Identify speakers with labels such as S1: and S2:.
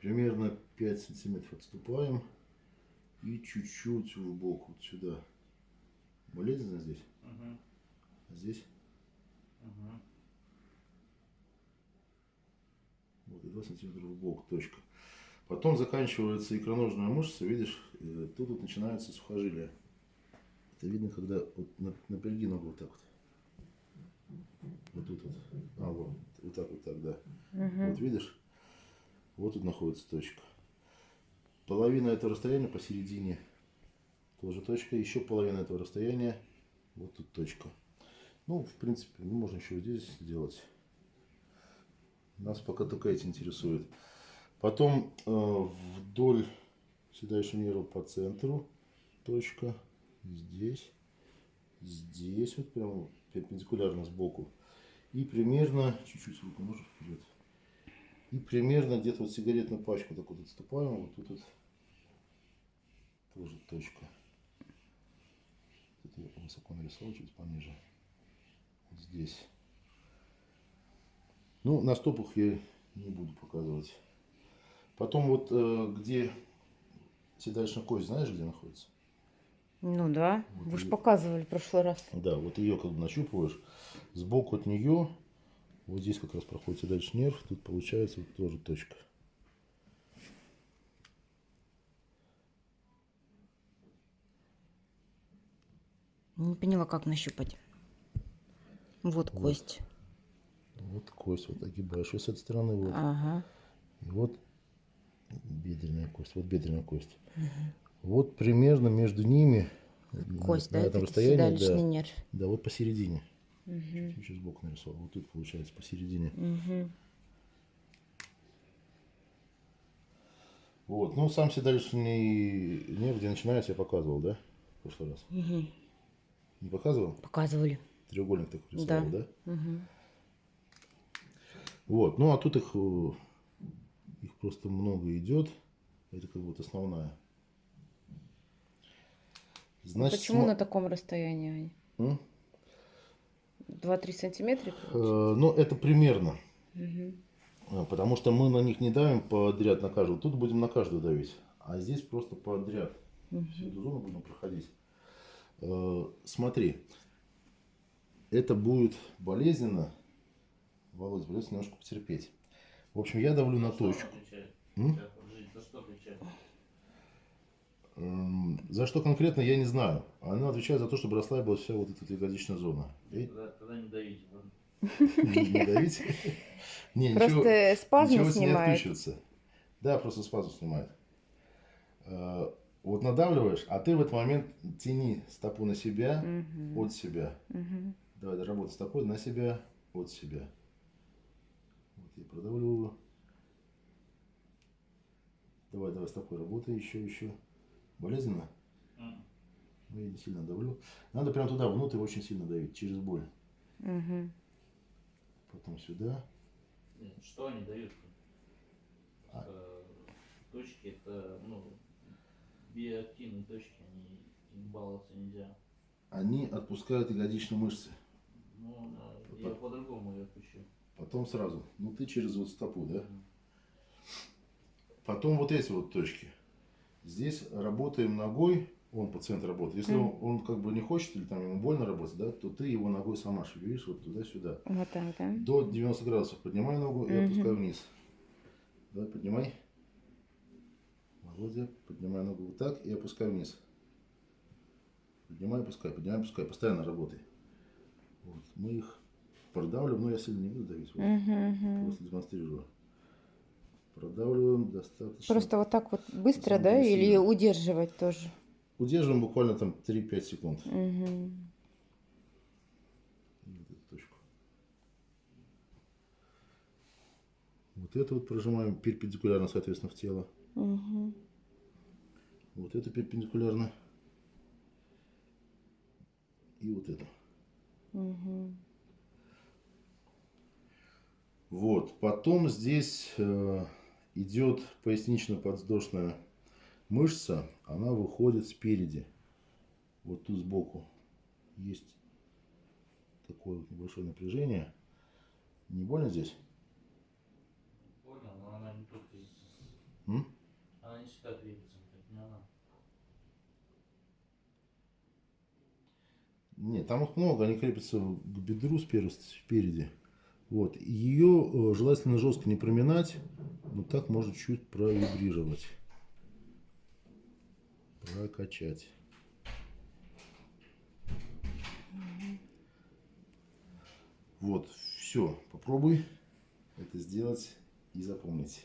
S1: Примерно 5 сантиметров отступаем. И чуть-чуть в бок вот сюда. Болезненно здесь?
S2: Угу.
S1: А здесь?
S2: Угу.
S1: Вот, и 2 сантиметра в бок, точка. Потом заканчивается икроножная мышца, видишь, тут вот начинается сухожилие. Это видно, когда вот на- напряги ногу вот так вот. Вот тут вот. А, вот. Вот так вот так, да. Вот видишь? Вот тут находится точка. Половина этого расстояния посередине тоже точка. Еще половина этого расстояния. Вот тут точка. Ну, в принципе, ну, можно еще здесь сделать. Нас пока только эти интересуют. Потом э, вдоль седалищного нерва по центру точка. Здесь. Здесь вот прям перпендикулярно сбоку. И примерно, чуть-чуть руку можешь вперед. И примерно где-то вот сигаретную пачку так вот отступаем. Вот тут вот тоже точка. Тут я высоко нарисовал, чуть пониже. Вот здесь. Ну, на стопах я не буду показывать. Потом вот э, где седалищная кость, знаешь, где находится?
S3: Ну да,
S1: Вот
S3: вы же
S1: и-
S3: показывали в прошлый раз.
S1: Да, вот ее как бы нащупываешь. Сбоку от нее, вот здесь как раз проходит седалищный нерв, тут получается вот тоже точка.
S3: Не поняла, как нащупать. Вот
S1: Вот.
S3: кость.
S1: Вот кость вот огибаешь. И с этой стороны вот.
S3: Ага.
S1: И вот бедренная кость. Вот бедренная кость. Вот примерно между ними
S3: Кость,
S1: на
S3: да,
S1: этом
S3: это
S1: расстоянии, да,
S3: нерв.
S1: да, вот посередине.
S3: Мгм.
S1: Чуть сбоку нарисовал. Вот тут получается посередине.
S3: Мгм.
S1: Вот. Ну, сам седалищный нерв, где начинается, я показывал, да? В прошлый раз.
S3: Мгм.
S1: Не показывал?
S3: Показывали.
S1: Треугольник такой
S3: Да.
S1: рисовал, да?
S3: Мгм.
S1: Вот. Ну, а тут их, э, их просто много идет. Это как вот основная. Значит,
S3: Почему
S1: смо-
S3: на таком расстоянии?
S1: М?
S3: 2-3 сантиметра?
S1: Э, ну, это примерно. Э, Потому что мы на них не давим подряд на каждую. Тут будем на каждую давить. А здесь просто подряд. Всю эту зону будем проходить. Э, Смотри. Это будет болезненно. Володь, придется немножко потерпеть. В общем, я давлю на точку. М?
S2: Сейчас, подождите, за что отвечает?
S1: Эм, За что конкретно, я не знаю. Она отвечает за то, чтобы расслабилась вся вот эта ягодичная зона. И
S2: Тогда, тогда не давите.
S1: не давить. Не,
S3: Просто
S1: не
S3: снимает.
S1: Да, просто спазм снимает. Э, Вот надавливаешь, а ты в этот момент тяни стопу на себя, от себя. Давай, работай стопой на себя, от себя. Вот я продавливаю. Давай, давай, стопой работай, еще, еще. Болезненно? Ну, я не сильно давлю. Надо прям туда, внутрь очень сильно давить, через боль.
S3: Мгм.
S1: Потом сюда.
S2: Нет, Что они дают?
S1: А.
S2: Точки это, ну, биоактивные точки, они им баловаться нельзя.
S1: Они отпускают ягодичные мышцы.
S2: Ну, э, я по-другому ее отпущу.
S1: Потом сразу. Ну, ты через вот стопу, да?
S2: Мгм.
S1: Потом вот эти вот точки. Здесь работаем ногой, он пациент работает. Если он, он как бы не хочет или там ему больно работать, да, то ты его ногой сама шевелишь вот туда-сюда.
S3: Вот так, да?
S1: До 90 градусов поднимай ногу и
S3: Мгм.
S1: опускай вниз. Давай, поднимай. Володя, поднимай ногу вот так и опускай вниз. Поднимай, опускай, поднимай, опускай. Постоянно работай. Вот. Мы их продавливаем, но я сильно не буду давить. Вот.
S3: Мгм, мгм.
S1: Просто демонстрирую. Продавливаем достаточно.
S3: Просто вот так вот быстро, да?
S1: Самое
S3: Или удерживать тоже?
S1: Удерживаем буквально там 3-5 секунд. И Вот эту точку. Вот это вот прожимаем перпендикулярно, соответственно, в тело.
S3: Мгм.
S1: Вот это перпендикулярно. И вот это.
S3: Мгм.
S1: Вот. Потом здесь э, идет пояснично-подвздошная мышца. Она выходит спереди. Вот тут сбоку. Есть такое вот небольшое напряжение. Не больно здесь?
S2: Понял, но она не только из всегда крепится, это не она.
S1: Нет, там их много, они крепятся к бедру спереди. Вот. Ее э, желательно жестко не проминать, но так может чуть провибрировать. Прокачать. Вот, все, попробуй это сделать и запомнить.